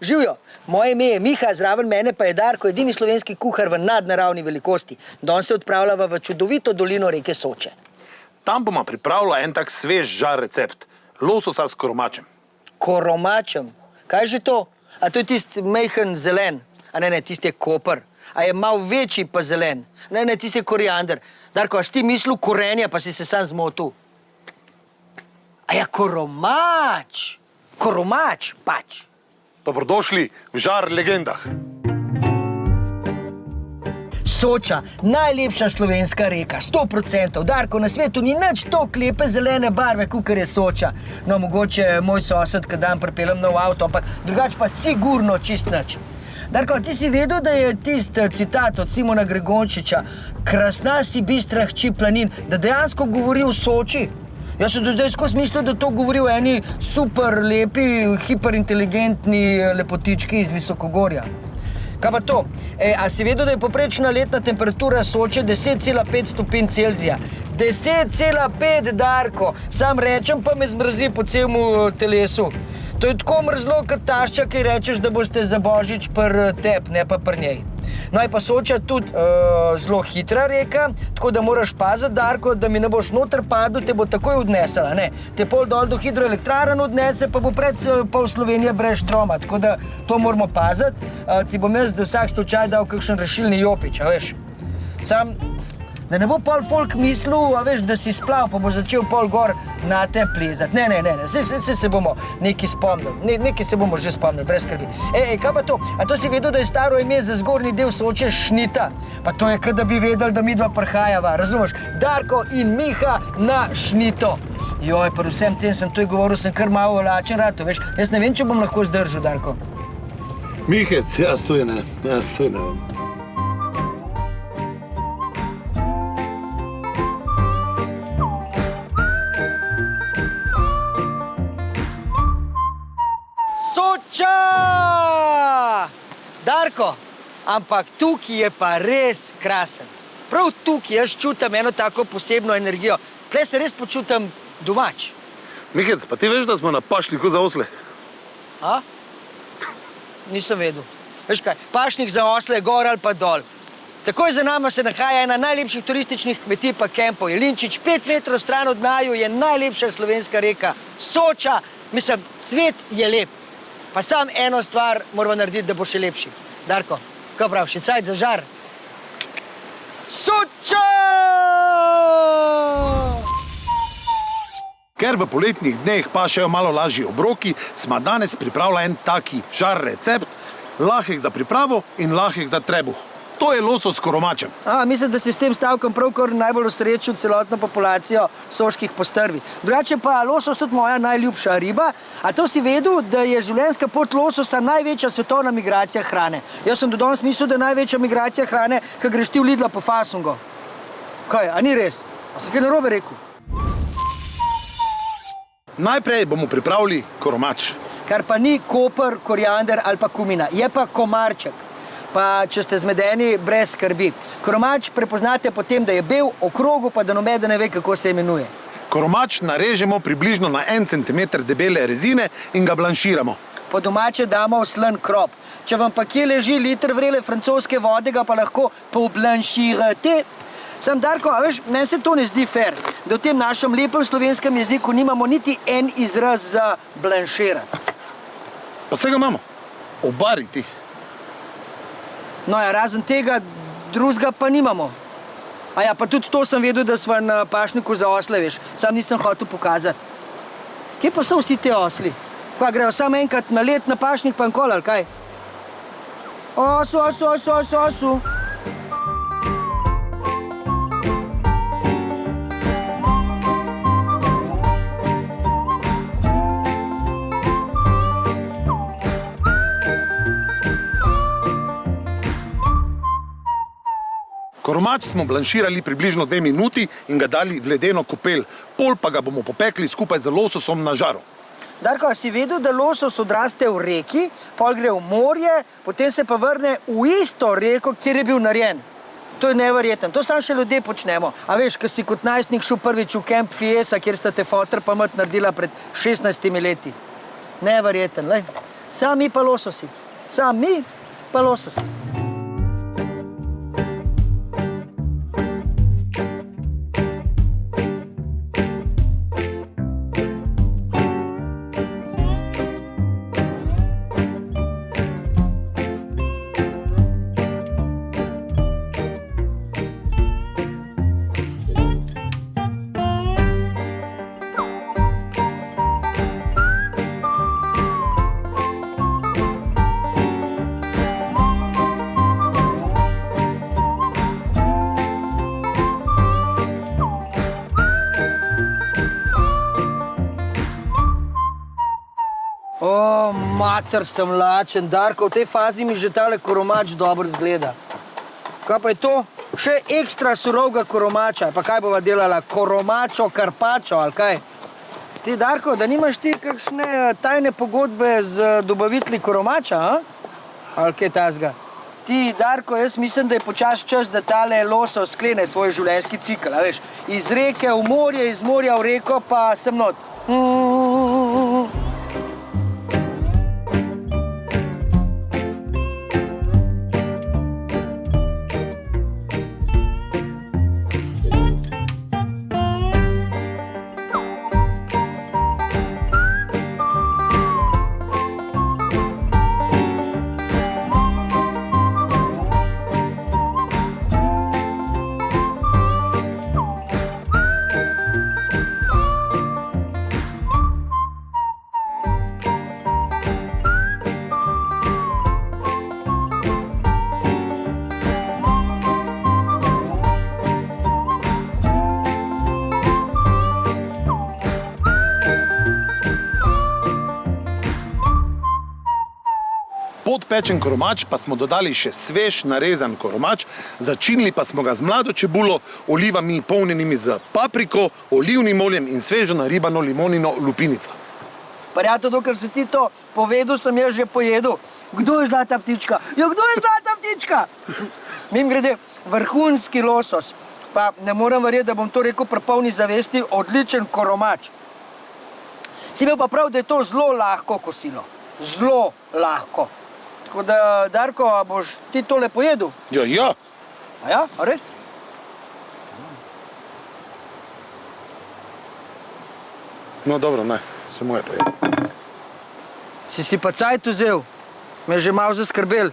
Živijo. Moje ime je Miha, zraven mene pa je Darko, edini slovenski kuhar v nadnaravni velikosti. Danes se odpravljava v čudovito dolino reke Soče. Tam bomo pripravila en tak svež žar recept. Lososa s koromačem. Koromačem. Kaj že to? A to je tisti mehen zelen, a ne, ne, tisti je koper. A je mal večji pa zelen. Ne, ne, tisti je koriander. Darko, a si ti mislil korenja, pa si se sam zmotil? A ja, koromač. Koromač, pač. Dobrodošli v žar legendah. Soča, najlepša slovenska reka, 100%. Darko, na svetu ni nič tako lepe zelene barve, kot je Soča. No, mogoče moj sosed, ki dan pripeljem nov avto, ampak drugače pa sigurno čist nič. Darko, ti si vedel, da je tisti citat od Simona Gregončiča, krasna si bistra hči planin, da dejansko govori o Soči? Jaz sem do zdaj skozi mislil, da to govori o eni super lepi, hiperinteligentni lepotički iz Visokogorja. Kaj pa to? E, a si vedel, da je poprečna letna temperatura Soče 10,5 stopinj Celzija? 10,5, Darko! Sam rečem, pa me zmrzi po celem telesu. To je tako mrzlo, kot tašča, ki rečeš, da boste za božič pr tep, ne pa pr njej. No, je pa Soča tudi uh, zelo hitra reka, tako da moraš paziti, Darko, da mi ne boš noter padel, te bo takoj odnesla. Ne? Te pol dol do hidroelektrarn odnese, pa bo pred pol Slovenije brez štroma. Tako da to moramo paziti. Uh, ti bom jaz za vsak slučaj dal kakšen rešilni jopič, a veš. Sam Da ne bo pol folk mislil, a veš, da si splav, pa bo začel pol gor na te plezati. Ne, ne, ne, ne. Se, se, se, se bomo nekaj spomnili, ne, nekaj se bomo že spomnili, brez skrbi. Ej, ej, kaj pa to? A to si vedel, da je staro ime za zgornji del Soče Šnita? Pa to je, kot da bi vedeli, da mi dva prhajava, razumeš? Darko in Miha na Šnito. Joj, pa vsem tem sem tu govoril, sem kar malo lačen rad, veš. Jaz ne vem, če bom lahko zdržal, Darko. Mihec, jaz to je ne, jaz to je ne vem. Darko, ampak tukaj je pa res krasen. Prav tukaj jaz čutim eno tako posebno energijo. Tukaj se res počutim domač. Mihec, pa ti veš, da smo na pašniku za osle? A? Nisem vedel. Veš kaj, pašnik za osle je gor ali pa dol. Takoj za nama se nahaja ena najlepših turističnih kmetij pa kempov. Jelinčič, pet metrov stran od naju je najlepša slovenska reka. Soča, mislim, svet je lep. Pa sam eno stvar moramo narediti, da bo še lepši. Darko, kaj prav, še cajt za žar? Soča! Ker v poletnih dneh pašejo malo lažji obroki, smo danes pripravili en taki žar recept, lahek za pripravo in lahek za trebuh. To je losos s koromačem. A, mislim, da si s tem stavkom pravkar najbolj osrečil celotno populacijo soških postrvi. Drugače pa losos tudi moja najljubša riba. A to si vedel, da je življenjska pot lososa največja svetovna migracija hrane? Jaz sem do danes mislil, da je največja migracija hrane, ko greš ti v Lidla po fasungo. Kaj, a ni res? A sem kaj narobe rekel? Najprej bomo pripravili koromač. Kar pa ni koper, koriander ali pa kumina, je pa komarček. Pa če ste zmedeni, brez skrbi. Koromač prepoznate po tem, da je bel, okrogu pa da nobeden ne ve, kako se imenuje. Koromač narežemo približno na en centimeter debele rezine in ga blanširamo. Po domače damo v slen krop. Če vam pa kje leži liter vrele francoske vode, ga pa lahko poblanširate. Sam Darko, a veš, meni se to ne zdi fair, da v tem našem lepem slovenskem jeziku nimamo niti en izraz za blanširati. Pa vsega imamo. Obariti. No ja, razen tega, drugega pa nimamo. A ja, pa tudi to sem vedel, da smo na pašniku za osle, veš. Sam nisem hotel pokazati. Kje pa so vsi te osli? Kva, grejo samo enkrat na let na pašnik pa nkol, ali kaj? Osu, osu, osu, osu, osu. Koromač smo blanširali približno dve minuti in ga dali v ledeno kopel. Pol pa ga bomo popekli skupaj z lososom na žaru. Darko, a si vedel, da losos odraste v reki, pol gre v morje, potem se pa vrne v isto reko, kjer je bil narejen? To je neverjeten. To samo še ljudje počnemo. A veš, ko si kot najstnik šel prvič v Camp Fiesa, kjer sta te fotor pa mat naredila pred 16 leti. Neverjeten, lej. Sami pa lososi. Sami pa lososi. Mater sem lačen, Darko, v tej fazi mi že tale koromač dobro zgleda. Kaj pa je to? Še ekstra surovega koromača. Pa kaj bova delala? Koromačo, karpačo ali kaj? Ti, Darko, da nimaš ti kakšne eh, tajne pogodbe z eh, dobavitelji koromača, a? ali kaj tazga? Ti, Darko, jaz mislim, da je počas čas, da tale loso sklene svoj življenjski cikl, a veš? Iz reke v morje, iz morja v reko, pa sem not. Pod pečen koromač pa smo dodali še svež narezan koromač, začinili pa smo ga z mlado čebulo, olivami polnjenimi z papriko, olivnim oljem in svežo naribano limonino lupinico. Parjato, dokler si ti to povedal, sem jaz že pojedel. Kdo je zlata ptička? Ja, kdo je zlata ptička? Mim grede, vrhunski losos. Pa ne morem verjeti, da bom to rekel pri polni zavesti, odličen koromač. Si imel pa prav, da je to zelo lahko kosilo. Zelo lahko. Tako da, Darko, a boš ti tole pojedel? Ja, ja, A ja, a res? no dobro, ne, se moje je. Si si pa cajt vzel, me je že malo zaskrbel.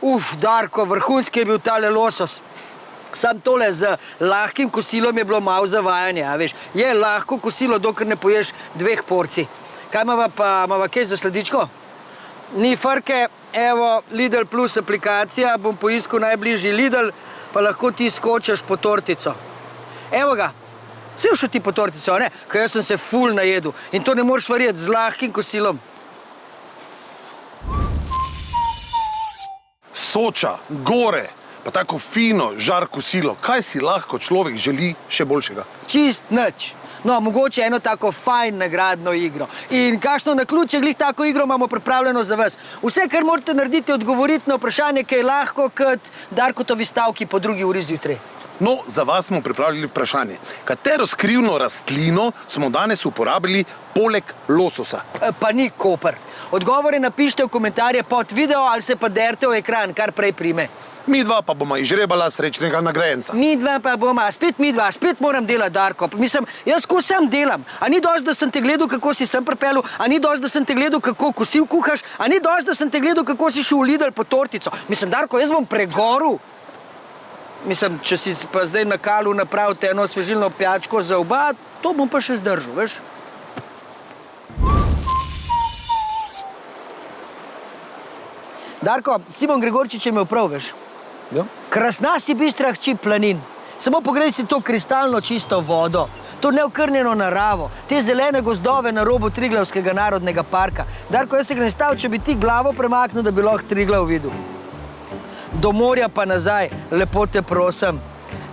Uf, Darko, vrhunski je bil tale losos. Sam tole z lahkim kosilom je bilo malo zavajanje, a veš. Je lahko kosilo, dokler ne poješ dveh porcij. Kaj imava pa, imava kaj za sledičko? Ni frke, evo, Lidl plus aplikacija, bom poiskal najbližji Lidl, pa lahko ti skočiš po tortico. Evo ga, si šel ti po tortico, ne? Ker jaz sem se ful najedel in to ne moreš verjeti z lahkim kosilom. Soča, gore, pa tako fino, žar kosilo. Kaj si lahko človek želi še boljšega? Čist nič. No, mogoče eno tako fajn nagradno igro. In kakšno na ključe glih tako igro imamo pripravljeno za vas. Vse, kar morate narediti, je odgovoriti na vprašanje, kaj je lahko, kot Darkotovi stavki po drugi uri zjutraj. No, za vas smo pripravili vprašanje. Katero skrivno rastlino smo danes uporabili poleg lososa? E, Pa ni koper. Odgovore napišite v komentarje pod video ali se pa derte v ekran, kar prej prime. Mi dva pa bomo izžrebala srečnega nagrajenca. Mi dva pa bomo, spet mi dva, spet moram delati, Darko. Mislim, jaz ko sam delam. A ni dosti, da sem te gledal, kako si sem pripeljal, a ni dosti, da sem te gledal, kako kosil kuhaš, a ni dosti, da sem te gledal, kako si šel v Lidl po tortico. Mislim, Darko, jaz bom pregoril. Mislim, če si pa zdaj na kalu napravite eno svežilno pijačko za oba, to bom pa še zdržal, veš? Darko, Simon Gregorčič je imel prav, veš? Ja. Krasna si bistra hči planin. Samo pogledaj si to kristalno čisto vodo, to neokrnjeno naravo, te zelene gozdove na robu Triglavskega narodnega parka. Darko, jaz se grem stav, če bi ti glavo premaknil, da bi lahko Triglav videl. Do morja pa nazaj, lepo te prosim.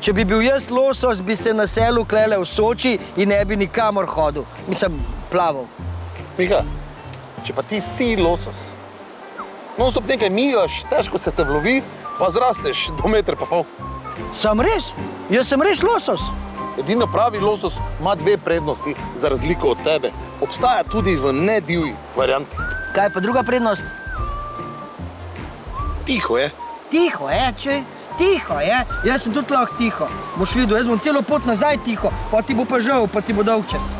Če bi bil jaz losos, bi se na selu klele v Soči in ne bi nikamor hodil. Mislim, plaval. Miha, če pa ti si losos, non stop nekaj migaš, težko se te vlovi, pa zrasteš do metra pa pol. Sem res? Jaz sem res losos. Edino pravi losos ima dve prednosti, za razliko od tebe. Obstaja tudi v nedivji varianti. Kaj pa druga prednost? Tiho je. Tiho je, če. Tiho je, jaz sem tudi lahko tiho. Boš videl, jaz bom celo pot nazaj tiho, pa ti bo pa žal, pa ti bo dolg čas.